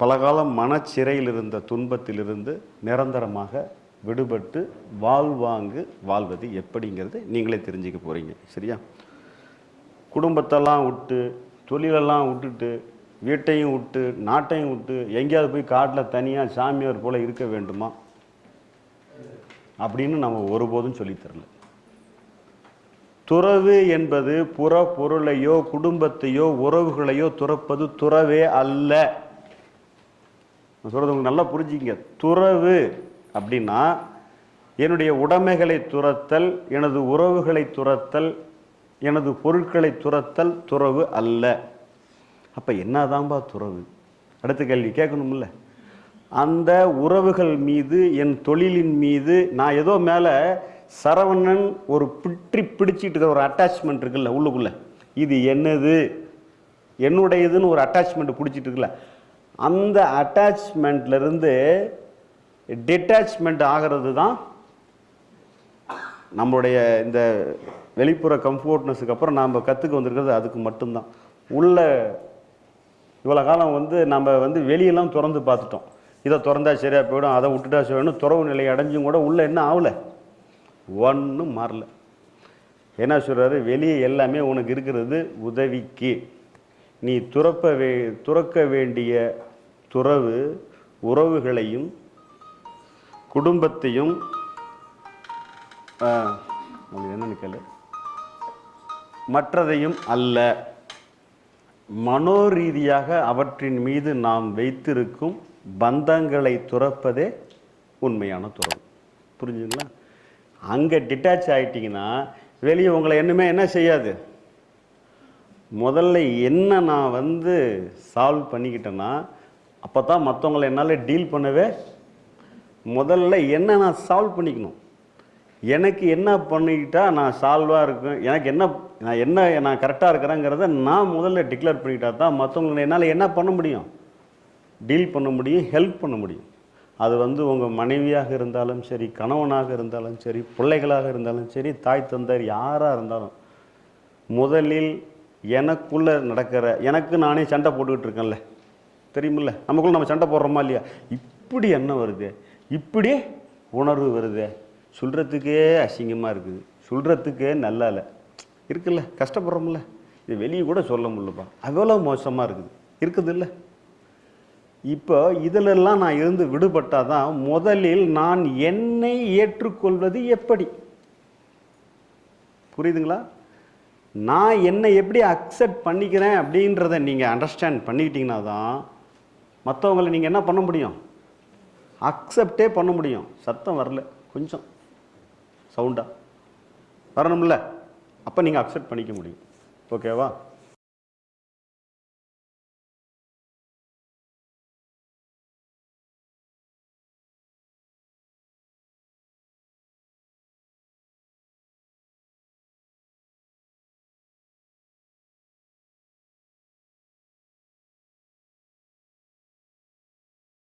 பலகாலம் மனச்சிறையில் இருந்த துன்பத்திலிருந்து நிரந்தரமாக விடுபட்டு வாழ்வாங்கு வாழ்வது எப்படிங்கிறது நீங்களே தெரிஞ்சுக்க போகிறீங்க சரியா? குடும்பத்தெல்லாம் விட்டு தொழிலெல்லாம் விட்டுட்டு வீட்டையும் விட்டு நாட்டையும் விட்டு எங்கேயாவது போய் காட்டில் தனியாக சாமியார் போல இருக்க வேண்டுமா? அப்படின்னு நம்ம ஒருபோதும் சொல்லித் தரல. துறவு என்பது புற பொருளையோ குடும்பத்தையோ உறவுகளையோ துறப்பது துறவே அல்ல. சொல்கிறது சொல்றது உங்களுக்கு நல்லா புரிஞ்சுங்க துறவு அப்படின்னா என்னுடைய உடைமைகளை துரத்தல் எனது உறவுகளை துரத்தல் எனது பொருட்களை துரத்தல் துறவு அல்ல. அப்போ என்னதான்பா துறவு? அடுத்த கேள்வி கேட்கணும்ல. அந்த உறவுகள் மீது என் தொழிலின் மீது நான் ஏதோ மேலே சரவணன் ஒரு பிற்றி பிடிச்சிட்டு இருக்கிற ஒரு அட்டாச்மெண்ட் இருக்குல்ல உள்ளுக்குள்ளே. இது என்னது? என்னுடையதுன்னு ஒரு அட்டாச்மெண்ட் பிடிச்சிட்டு இருக்குல்ல. அந்த அட்டாச்மெண்ட்லேருந்து டிட்டாச்மெண்ட் ஆகிறது தான் நம்மளுடைய இந்த வெளிப்புற கம்ஃபோர்ட்னஸுக்கு அப்புறம் நாம் கற்றுக்க வந்திருக்கிறது அதுக்கு மட்டும்தான். உள்ள இவ்வளோ காலம் வந்து நம்ம வந்து வெளியெல்லாம் திறந்து பார்த்துட்டோம். இதை திறந்தா சரியாக போயிடும் அதை விட்டுட்டா சரியாடும் துறவு நிலை அடைஞ்சும் கூட உள்ளே என்ன ஆகல? ஒன்றும் மாறல. என்ன சொல்கிறாரு வெளியே எல்லாமே உனக்கு இருக்கிறது உதவிக்கு. நீ துறப்ப வே துறக்க வேண்டிய துறவு உறவுகளையும் குடும்பத்தையும் என்னன்னு கேளு. மற்றதையும் அல்ல. மனோரீதியாக அவற்றின் மீது நாம் வைத்திருக்கும் பந்தங்களை துறப்பதே உண்மையான துறவு. புரிஞ்சுங்களா அங்கே டிட்டாச் ஆகிட்டீங்கன்னா வெளியே உங்களை என்னமே என்ன செய்யாது? முதல்ல என்ன நான் வந்து சால்வ் பண்ணிக்கிட்டேன்னா அப்போ தான் மற்றவங்களை என்னால் டீல் பண்ணவே முதல்ல என்ன நான் சால்வ் பண்ணிக்கணும். எனக்கு என்ன பண்ணிக்கிட்டா நான் சால்வாக இருக்கும் எனக்கு என்ன நான் என்ன நான் கரெக்டாக இருக்கிறேங்கிறத நான் முதல்ல டிக்ளேர் பண்ணிக்கிட்டா தான் மற்றவங்களை என்னால் என்ன பண்ண முடியும்? டீல் பண்ண முடியும் ஹெல்ப் பண்ண முடியும். அது வந்து உங்கள் மனைவியாக இருந்தாலும் சரி கணவனாக இருந்தாலும் சரி பிள்ளைகளாக இருந்தாலும் சரி தாய் தந்தையர் யாராக இருந்தாலும் முதலில் எனக்குள்ளே நடக்கிற எனக்கு நானே சண்டை போட்டுக்கிட்டு இருக்கேன்ல. தெரியுமில்ல? நமக்குள்ள நம்ம சண்டை போடுறோமா இல்லையா? இப்படி என்ன வருது. இப்படி உணர்வு வருது. சொல்கிறதுக்கே அசிங்கமாக இருக்குது. சொல்கிறதுக்கே நல்லா இல்லை இருக்குல்ல கஷ்டப்படுறோம்ல. இது வெளியே கூட சொல்ல முடியலப்பா. அவ்வளோ மோசமாக இருக்குது. இருக்குது இல்லை இப்போ இதிலெல்லாம் நான் இருந்து விடுபட்டால் தான் முதலில் நான் என்னை ஏற்றுக்கொள்வது எப்படி? புரியுதுங்களா? நான் என்னை எப்படி அக்செப்ட் பண்ணிக்கிறேன் அப்படின்றத நீங்கள் அண்டர்ஸ்டாண்ட் பண்ணிக்கிட்டிங்கன்னா தான் மற்றவங்களை நீங்கள் என்ன பண்ண முடியும்? அக்செப்டே பண்ண முடியும். சத்தம் வரல. கொஞ்சம் சவுண்டாக வரணும்ல. அப்போ நீங்கள் அக்செப்ட் பண்ணிக்க முடியும். ஓகேவா